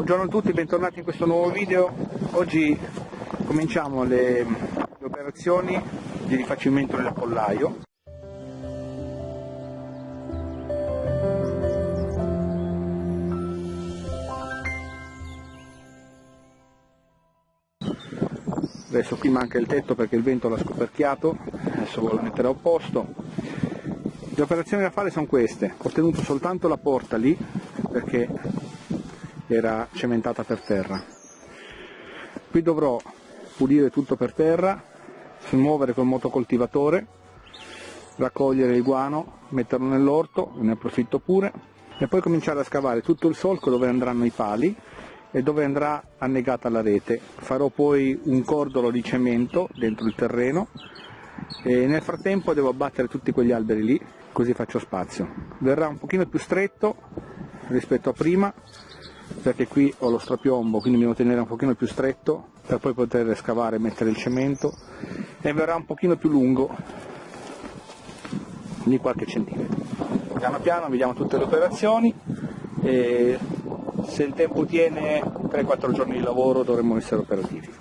Buongiorno a tutti, bentornati in questo nuovo video. Oggi cominciamo le, le operazioni di rifacimento del pollaio. Adesso qui manca il tetto perché il vento l'ha scoperchiato, adesso lo metterò a posto. Le operazioni da fare sono queste, ho tenuto soltanto la porta lì perché era cementata per terra. Qui dovrò pulire tutto per terra, smuovere col motocoltivatore, raccogliere il guano, metterlo nell'orto, ne approfitto pure, e poi cominciare a scavare tutto il solco dove andranno i pali e dove andrà annegata la rete. Farò poi un cordolo di cemento dentro il terreno e nel frattempo devo abbattere tutti quegli alberi lì, così faccio spazio. Verrà un pochino più stretto rispetto a prima, perché qui ho lo strapiombo quindi mi devo tenere un pochino più stretto per poi poter scavare e mettere il cemento e verrà un pochino più lungo di qualche centimetro. Piano piano vediamo tutte le operazioni e se il tempo tiene 3-4 giorni di lavoro dovremmo essere operativi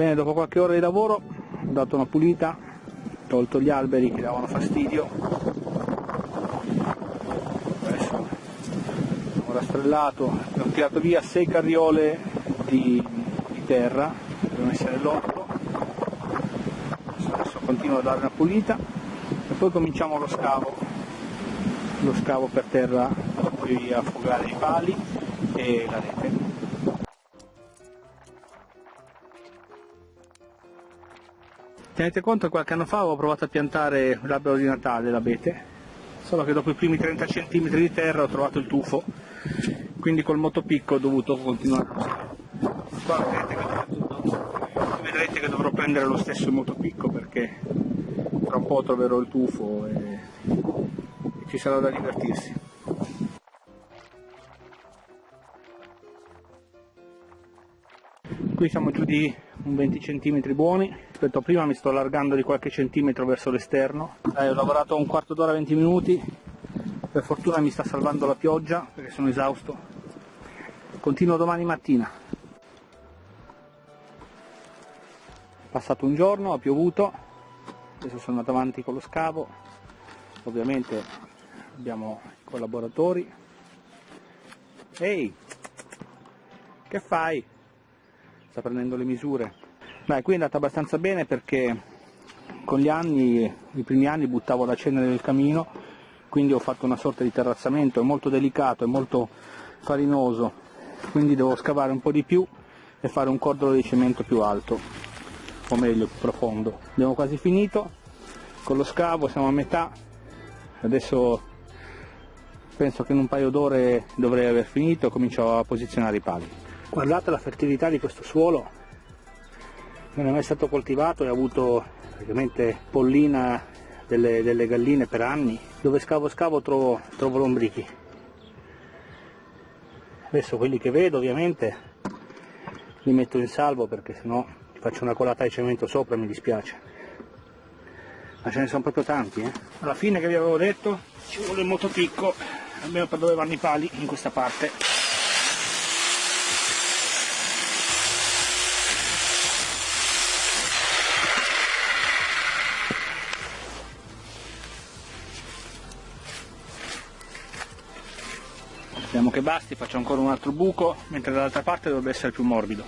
Bene, dopo qualche ora di lavoro ho dato una pulita, tolto gli alberi che davano fastidio. Adesso ho rastrellato, ho tirato via 6 carriole di, di terra devono essere nell'orto. Adesso, adesso continuo a dare una pulita e poi cominciamo lo scavo, lo scavo per terra, poi affogare i pali e la rete. Tenete conto che qualche anno fa avevo provato a piantare l'albero di Natale, l'abete, solo che dopo i primi 30 cm di terra ho trovato il tufo, quindi col motopicco ho dovuto continuare. Qua vedrete che, vedrete che dovrò prendere lo stesso motopicco perché tra un po' troverò il tufo e, e ci sarà da divertirsi. Qui siamo giù di un 20 cm buoni, rispetto a prima mi sto allargando di qualche centimetro verso l'esterno. ho lavorato un quarto d'ora 20 minuti, per fortuna mi sta salvando la pioggia perché sono esausto. Continuo domani mattina. Passato un giorno, ha piovuto, adesso sono andato avanti con lo scavo, ovviamente abbiamo i collaboratori. Ehi, che fai? Sta prendendo le misure. Beh, qui è andata abbastanza bene perché con gli anni, i primi anni buttavo la cenere nel camino, quindi ho fatto una sorta di terrazzamento, è molto delicato, è molto farinoso, quindi devo scavare un po' di più e fare un cordolo di cemento più alto, o meglio più profondo. Abbiamo quasi finito, con lo scavo siamo a metà, adesso penso che in un paio d'ore dovrei aver finito e comincio a posizionare i pali. Guardate la fertilità di questo suolo, non è mai stato coltivato e ha avuto praticamente pollina delle, delle galline per anni. Dove scavo scavo trovo, trovo lombrichi. Adesso quelli che vedo ovviamente li metto in salvo perché sennò faccio una colata di cemento sopra mi dispiace. Ma ce ne sono proprio tanti. Eh? Alla fine che vi avevo detto ci vuole il motopicco, almeno per dove vanno i pali in questa parte. Vediamo che basti, faccio ancora un altro buco, mentre dall'altra parte dovrebbe essere più morbido.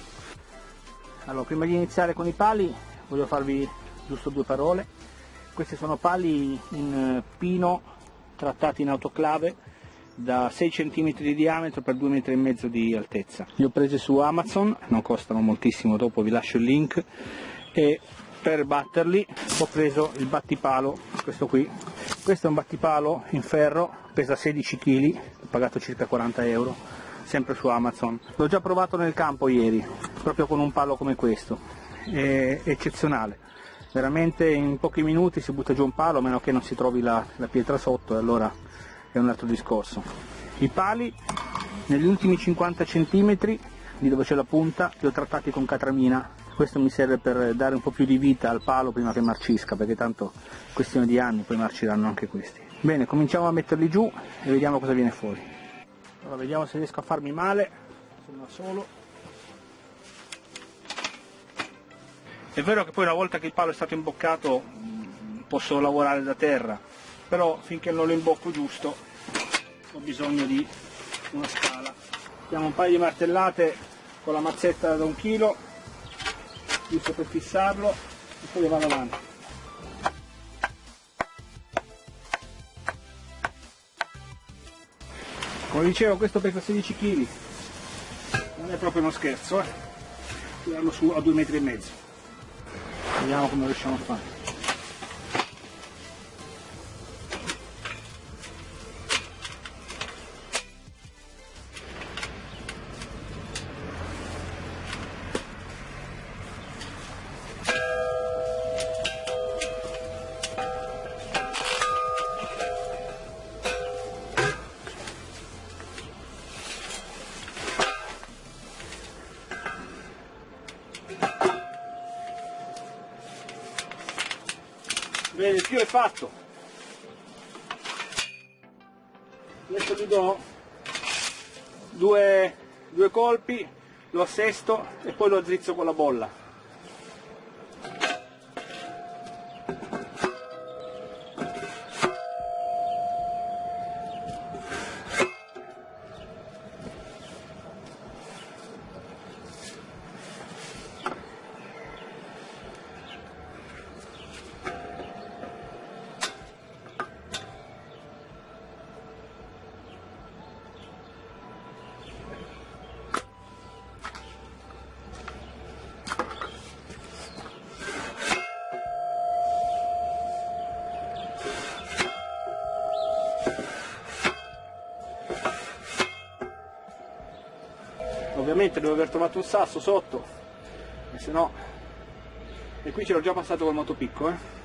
Allora, prima di iniziare con i pali, voglio farvi giusto due parole. Questi sono pali in pino trattati in autoclave da 6 cm di diametro per 2,5 m di altezza. Li ho presi su Amazon, non costano moltissimo, dopo vi lascio il link e per batterli ho preso il battipalo, questo qui. Questo è un battipalo in ferro, pesa 16 kg, ho pagato circa 40 euro, sempre su Amazon. L'ho già provato nel campo ieri, proprio con un palo come questo, è eccezionale. Veramente in pochi minuti si butta giù un palo, a meno che non si trovi la, la pietra sotto, e allora è un altro discorso. I pali negli ultimi 50 cm, lì dove c'è la punta, li ho trattati con catramina, questo mi serve per dare un po' più di vita al palo prima che marcisca, perché tanto questione di anni poi marciranno anche questi. Bene, cominciamo a metterli giù e vediamo cosa viene fuori. Allora, vediamo se riesco a farmi male, sono da solo. È vero che poi una volta che il palo è stato imboccato posso lavorare da terra, però finché non lo imbocco giusto ho bisogno di una scala. Diamo un paio di martellate con la mazzetta da un chilo, giusto per fissarlo e poi vado avanti. Come dicevo questo pesa 16 kg, non è proprio uno scherzo, eh? tirarlo su a 2 metri e mezzo. Vediamo come riusciamo a fare. Tiro è fatto. Adesso gli do due, due colpi, lo assesto e poi lo azzrizzo con la bolla. Ovviamente devo aver trovato un sasso sotto e se no e qui ce l'ho già passato col motopicco eh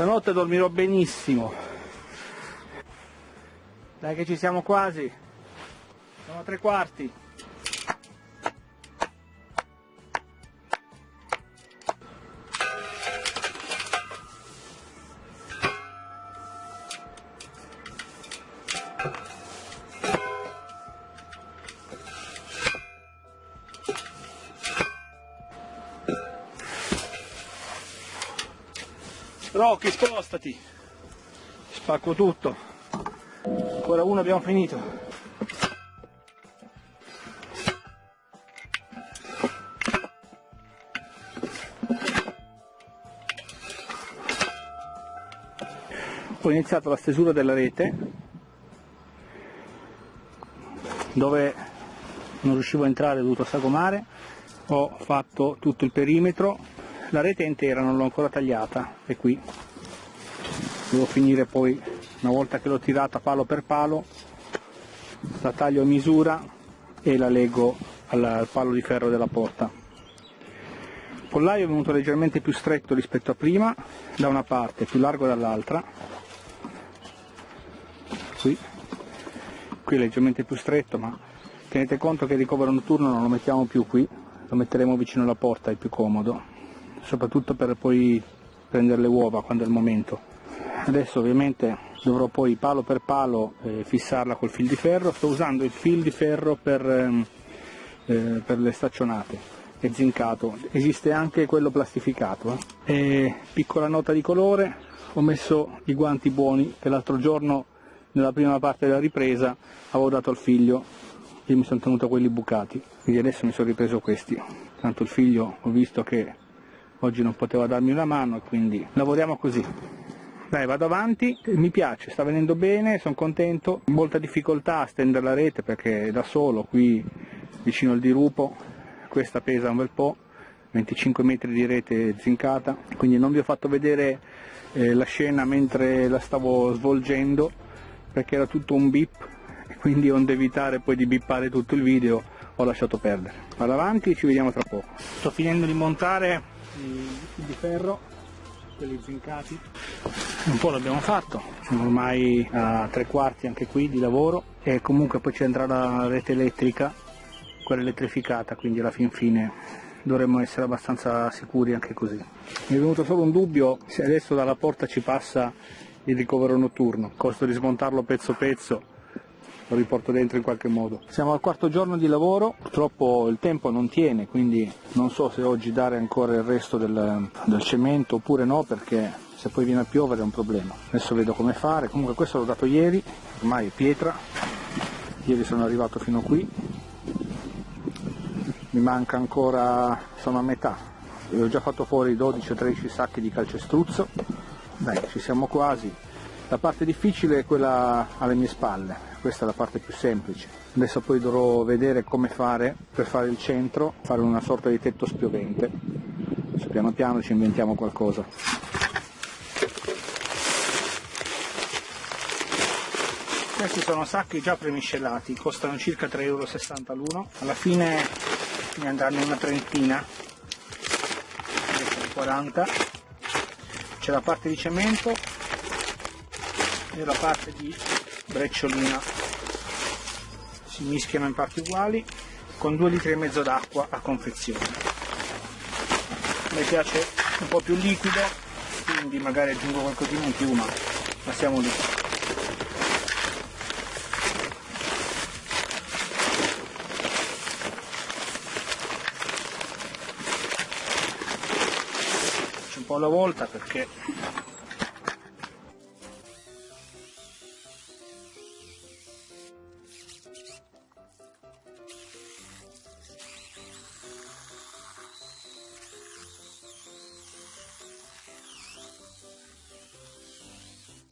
Stanotte dormirò benissimo. Dai che ci siamo quasi. Sono tre quarti. Rocky spostati. Spacco tutto. Ancora uno abbiamo finito. Ho iniziato la stesura della rete dove non riuscivo a entrare ho dovuto sagomare. Ho fatto tutto il perimetro. La rete intera non l'ho ancora tagliata è qui devo finire poi una volta che l'ho tirata palo per palo la taglio a misura e la leggo al, al palo di ferro della porta. Il pollaio è venuto leggermente più stretto rispetto a prima da una parte più largo dall'altra. Qui. Qui è leggermente più stretto ma tenete conto che il ricovero notturno non lo mettiamo più qui lo metteremo vicino alla porta, è più comodo soprattutto per poi prendere le uova quando è il momento. Adesso ovviamente dovrò poi palo per palo eh, fissarla col fil di ferro, sto usando il fil di ferro per, ehm, eh, per le staccionate è zincato, esiste anche quello plastificato. Eh. piccola nota di colore, ho messo i guanti buoni che l'altro giorno nella prima parte della ripresa avevo dato al figlio e mi sono tenuto quelli bucati, quindi adesso mi sono ripreso questi. Tanto il figlio ho visto che oggi non poteva darmi una mano e quindi lavoriamo così. Dai, vado avanti, mi piace, sta venendo bene, sono contento, molta difficoltà a stendere la rete perché da solo qui vicino al dirupo, questa pesa un bel po', 25 metri di rete zincata, quindi non vi ho fatto vedere eh, la scena mentre la stavo svolgendo perché era tutto un bip. Quindi onde evitare poi di bippare tutto il video ho lasciato perdere. Vado avanti ci vediamo tra poco. Sto finendo di montare i di ferro quelli zincati. Un po' l'abbiamo fatto, siamo ormai a tre quarti anche qui di lavoro e comunque poi ci andrà la rete elettrica, quella elettrificata, quindi alla fin fine dovremmo essere abbastanza sicuri anche così. Mi è venuto solo un dubbio se adesso dalla porta ci passa il ricovero notturno, costo di smontarlo pezzo pezzo lo riporto dentro in qualche modo. Siamo al quarto giorno di lavoro, purtroppo il tempo non tiene, quindi non so se oggi dare ancora il resto del, del cemento oppure no, perché se poi viene a piovere è un problema. Adesso vedo come fare, comunque questo l'ho dato ieri, ormai è pietra, ieri sono arrivato fino qui, mi manca ancora, sono a metà, ho già fatto fuori 12 o 13 sacchi di calcestruzzo, dai ci siamo quasi, la parte difficile è quella alle mie spalle, questa è la parte più semplice. Adesso poi dovrò vedere come fare per fare il centro, fare una sorta di tetto spiovente. Adesso piano piano ci inventiamo qualcosa. Questi sono sacchi già premiscelati, costano circa 3,60 euro l'uno. Alla fine ne andranno una trentina, 40. C'è la parte di cemento e la parte di brecciolina. Si mischiano in parti uguali con 2 litri e mezzo d'acqua a confezione. Me piace un po' più liquido quindi magari aggiungo qualcosina in più ma passiamo lì. Un po' alla volta perché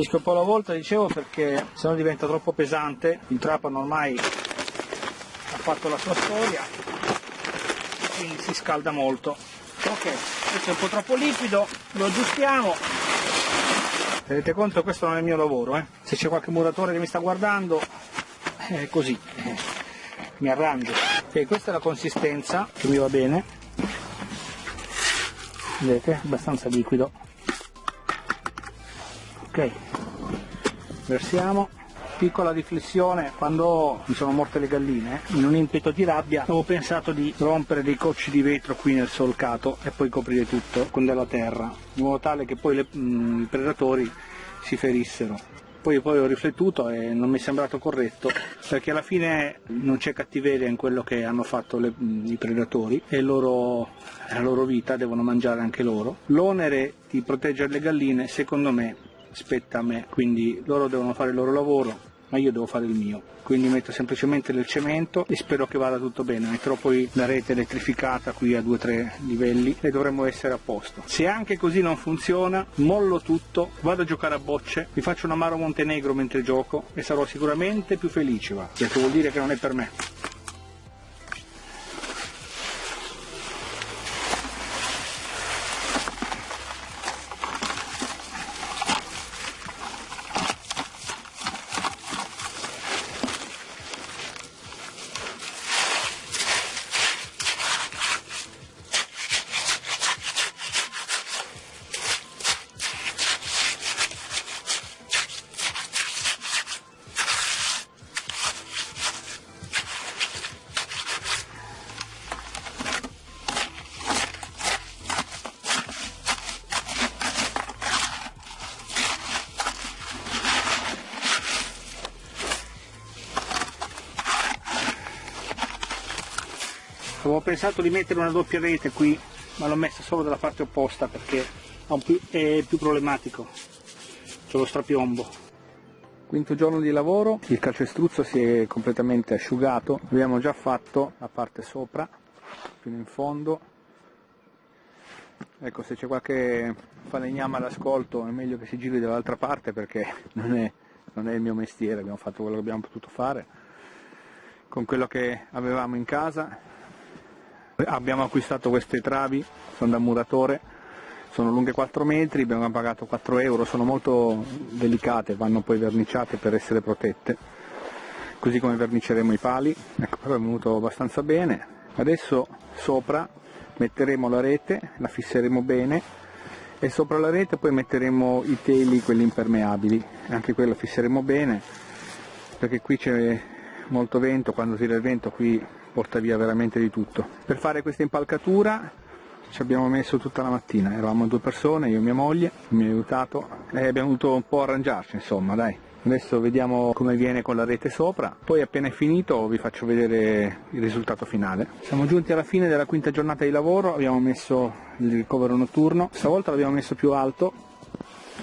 Finisco un po' alla volta, dicevo, perché se no diventa troppo pesante, il trapano ormai ha fatto la sua storia, quindi si scalda molto. Ok, questo è un po' troppo liquido, lo aggiustiamo. Tenete conto questo non è il mio lavoro, eh? se c'è qualche muratore che mi sta guardando, è così, mi arrangio. Ok, questa è la consistenza che mi va bene, vedete, abbastanza liquido ok versiamo. Piccola riflessione quando mi sono morte le galline in un impeto di rabbia avevo pensato di rompere dei cocci di vetro qui nel solcato e poi coprire tutto con della terra in modo tale che poi le, mh, mm, i predatori si ferissero. Poi, poi ho riflettuto e non mi è sembrato corretto perché alla fine non c'è cattiveria in quello che hanno fatto le, i predatori e loro, la loro vita devono mangiare anche loro. L'onere di proteggere le galline secondo me spetta a me, quindi loro devono fare il loro lavoro, ma io devo fare il mio. Quindi metto semplicemente del cemento e spero che vada tutto bene. Metterò poi la rete elettrificata qui a 2-3 livelli e dovremmo essere a posto. Se anche così non funziona, mollo tutto, vado a giocare a bocce, mi faccio un amaro Montenegro mentre gioco e sarò sicuramente più felice, va. Perché vuol dire che non è per me. Avevo pensato di mettere una doppia rete qui ma l'ho messa solo dalla parte opposta perché è più problematico. C'è lo strapiombo. Quinto giorno di lavoro. Il calcestruzzo si è completamente asciugato. Abbiamo già fatto la parte sopra fino in fondo. Ecco se c'è qualche falegname all'ascolto è meglio che si giri dall'altra parte perché non è, non è il mio mestiere. Abbiamo fatto quello che abbiamo potuto fare con quello che avevamo in casa abbiamo acquistato queste travi sono da muratore sono lunghe 4 metri abbiamo pagato 4 euro sono molto delicate vanno poi verniciate per essere protette. Così come verniceremo i pali. Ecco è venuto abbastanza bene. Adesso sopra metteremo la rete la fisseremo bene e sopra la rete poi metteremo i teli quelli impermeabili. Anche quello fisseremo bene perché qui c'è molto vento quando tira il vento qui porta via veramente di tutto. Per fare questa impalcatura ci abbiamo messo tutta la mattina. Eravamo due persone io e mia moglie. Mi ha aiutato. E abbiamo dovuto un po' arrangiarci insomma dai. Adesso vediamo come viene con la rete sopra. Poi appena è finito vi faccio vedere il risultato finale. Siamo giunti alla fine della quinta giornata di lavoro. Abbiamo messo il ricovero notturno. Stavolta l'abbiamo messo più alto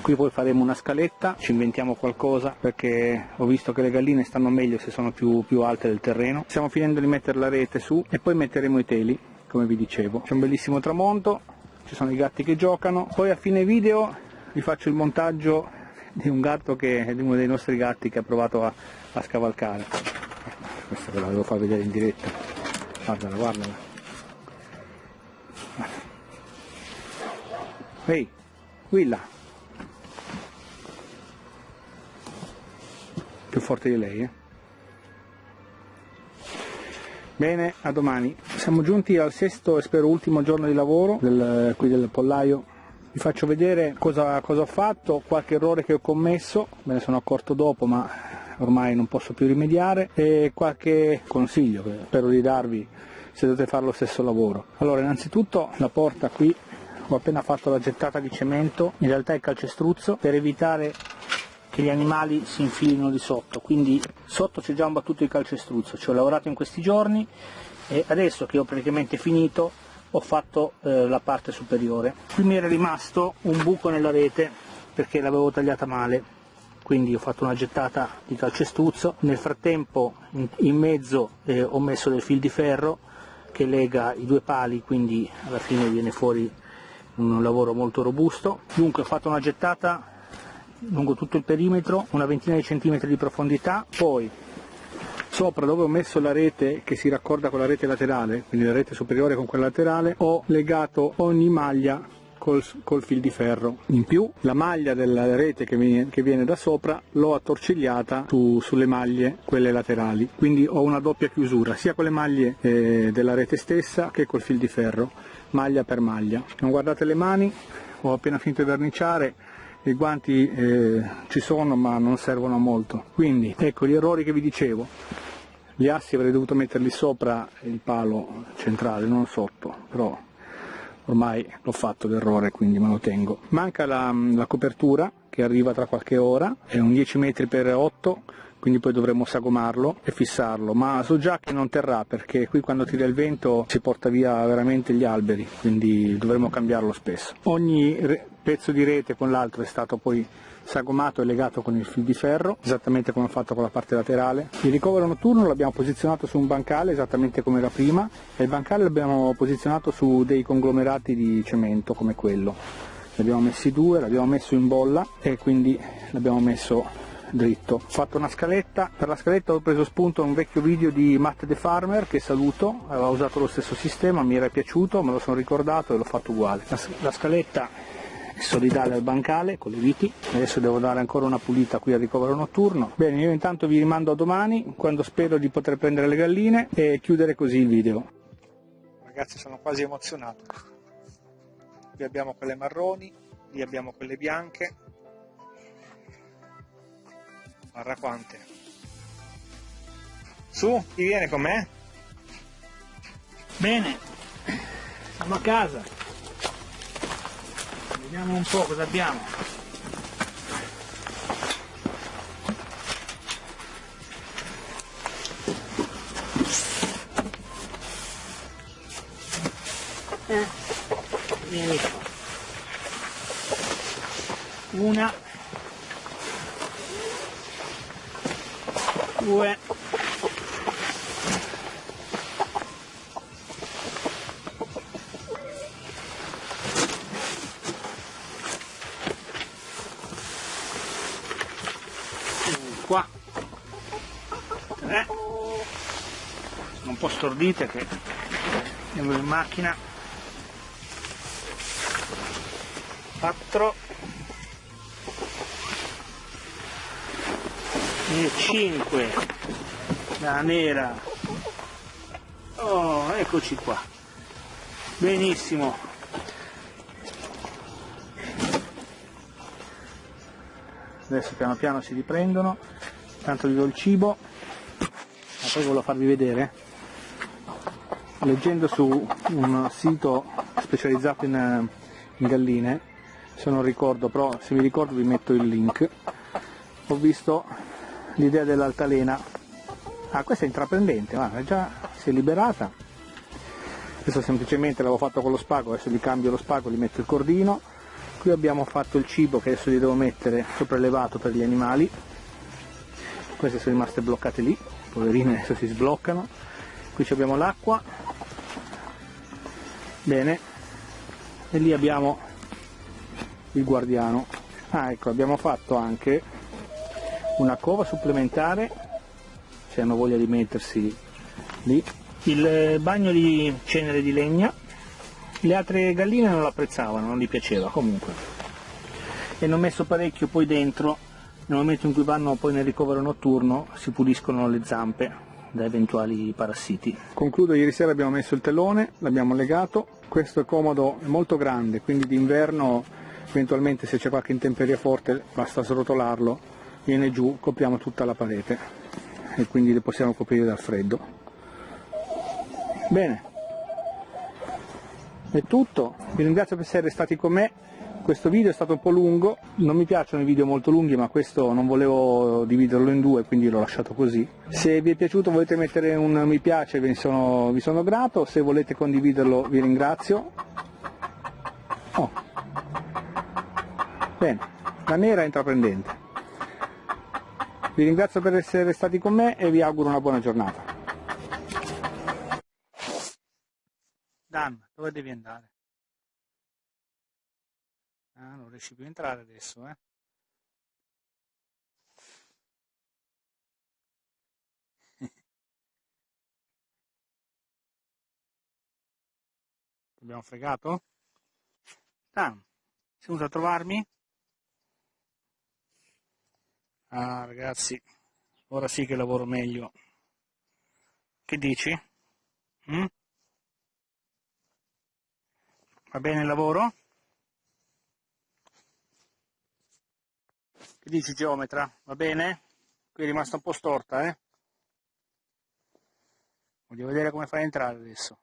qui poi faremo una scaletta ci inventiamo qualcosa perché ho visto che le galline stanno meglio se sono più, più alte del terreno. Stiamo finendo di mettere la rete su e poi metteremo i teli come vi dicevo. C'è un bellissimo tramonto ci sono i gatti che giocano. Poi a fine video vi faccio il montaggio di un gatto che è uno dei nostri gatti che ha provato a, a scavalcare. Questa ve la devo far vedere in diretta. Guardala guardala. Ehi Willa più forte di lei eh? bene a domani siamo giunti al sesto e spero ultimo giorno di lavoro del, qui del pollaio vi faccio vedere cosa, cosa, ho fatto, qualche errore che ho commesso, me ne sono accorto dopo ma ormai non posso più rimediare e qualche consiglio che spero di darvi se dovete fare lo stesso lavoro. Allora innanzitutto la porta qui ho appena fatto la gettata di cemento, in realtà è calcestruzzo per evitare che gli animali si infilino di sotto, quindi sotto c'è già un battuto di calcestruzzo, ci ho lavorato in questi giorni e adesso che ho praticamente finito ho fatto eh, la parte superiore. Qui mi era rimasto un buco nella rete perché l'avevo tagliata male, quindi ho fatto una gettata di calcestruzzo. Nel frattempo in, mezzo eh, ho messo del fil di ferro che lega i due pali, quindi alla fine viene fuori un lavoro molto robusto. Dunque ho fatto una gettata lungo tutto il perimetro, una ventina di centimetri di profondità, poi Sopra dove ho messo la rete che si raccorda con la rete laterale, quindi la rete superiore con quella laterale, ho legato ogni maglia Col, col, fil di ferro. In più la maglia della rete che viene, che viene da sopra l'ho attorcigliata su, sulle maglie, quelle laterali, quindi ho una doppia chiusura sia con le maglie eh, della rete stessa che col fil di ferro, maglia per maglia. Non guardate le mani, ho appena finito di verniciare, i guanti eh, ci sono ma non servono a molto. Quindi ecco gli errori che vi dicevo gli assi avrei dovuto metterli sopra il palo centrale, non sotto, però ormai l'ho fatto l'errore quindi me lo tengo. Manca la, la, copertura che arriva tra qualche ora, è un 10 metri per 8 quindi poi dovremo sagomarlo e fissarlo, ma so già che non terrà perché qui quando tira il vento si porta via veramente gli alberi, quindi dovremo cambiarlo spesso. Ogni pezzo di rete con l'altro è stato poi sagomato e legato con il fil di ferro, esattamente come ho fatto con la parte laterale. Il ricovero notturno l'abbiamo posizionato su un bancale, esattamente come era prima, e il bancale l'abbiamo posizionato su dei conglomerati di cemento come quello. Ne abbiamo messi due, l'abbiamo messo in bolla e quindi l'abbiamo messo dritto. Ho fatto una scaletta, per la scaletta ho preso spunto un vecchio video di Matt the Farmer che saluto, aveva usato lo stesso sistema, mi era piaciuto, me lo sono ricordato e l'ho fatto uguale. La, la scaletta solidale al bancale con le viti. Adesso devo dare ancora una pulita qui al ricovero notturno. Bene io intanto vi rimando a domani quando spero di poter prendere le galline e chiudere così il video. Ragazzi sono quasi emozionato. Qui abbiamo quelle marroni lì abbiamo quelle bianche Guarda quante. Su, chi viene con me? Bene, siamo a casa. Vediamo un po' cosa abbiamo. Eh, vieni qua. Una due. Qua. Tre sono un po' stordite che andiamo in macchina. 4 e 5 la nera. Oh eccoci qua. Benissimo. Adesso piano piano si riprendono. Tanto gli do il cibo. Ma poi volevo farvi vedere. Leggendo su un sito specializzato in, in galline se non ricordo, però se mi ricordo vi metto il link, ho visto l'idea dell'altalena, ah questa è intraprendente, guarda, già si è liberata, adesso semplicemente l'avevo fatto con lo spago, adesso gli cambio lo spago, gli metto il cordino, qui abbiamo fatto il cibo che adesso gli devo mettere sopraelevato per gli animali, queste sono rimaste bloccate lì, poverine adesso si sbloccano, qui abbiamo l'acqua, bene, e lì abbiamo il guardiano. Ah ecco abbiamo fatto anche una cova supplementare se hanno voglia di mettersi lì. Il bagno di cenere di legna. Le altre galline non l'apprezzavano non gli piaceva comunque. E ne ho messo parecchio poi dentro. Nel momento in cui vanno poi nel ricovero notturno si puliscono le zampe da eventuali parassiti. Concludo, ieri sera abbiamo messo il telone, l'abbiamo legato, questo comodo, è molto grande, quindi d'inverno eventualmente se c'è qualche intemperia forte basta srotolarlo, viene giù, copriamo tutta la parete e quindi le possiamo coprire dal freddo. Bene, è tutto, vi ringrazio per essere stati con me, questo video è stato un po' lungo, non mi piacciono i video molto lunghi ma questo non volevo dividerlo in due quindi l'ho lasciato così. Se vi è piaciuto volete mettere un mi piace vi sono, vi sono grato, se volete condividerlo vi ringrazio. Oh. Bene, la nera è intraprendente. Vi ringrazio per essere stati con me e vi auguro una buona giornata. Dan, dove devi andare? Ah, non riesci più a entrare adesso, eh? Abbiamo fregato? Dan, sei venuto a trovarmi? Ah ragazzi, ora sì che lavoro meglio. Che dici? Mm? Va bene il lavoro? Che dici geometra? Va bene? Qui è rimasta un po' storta, eh? Voglio vedere come fai a entrare adesso.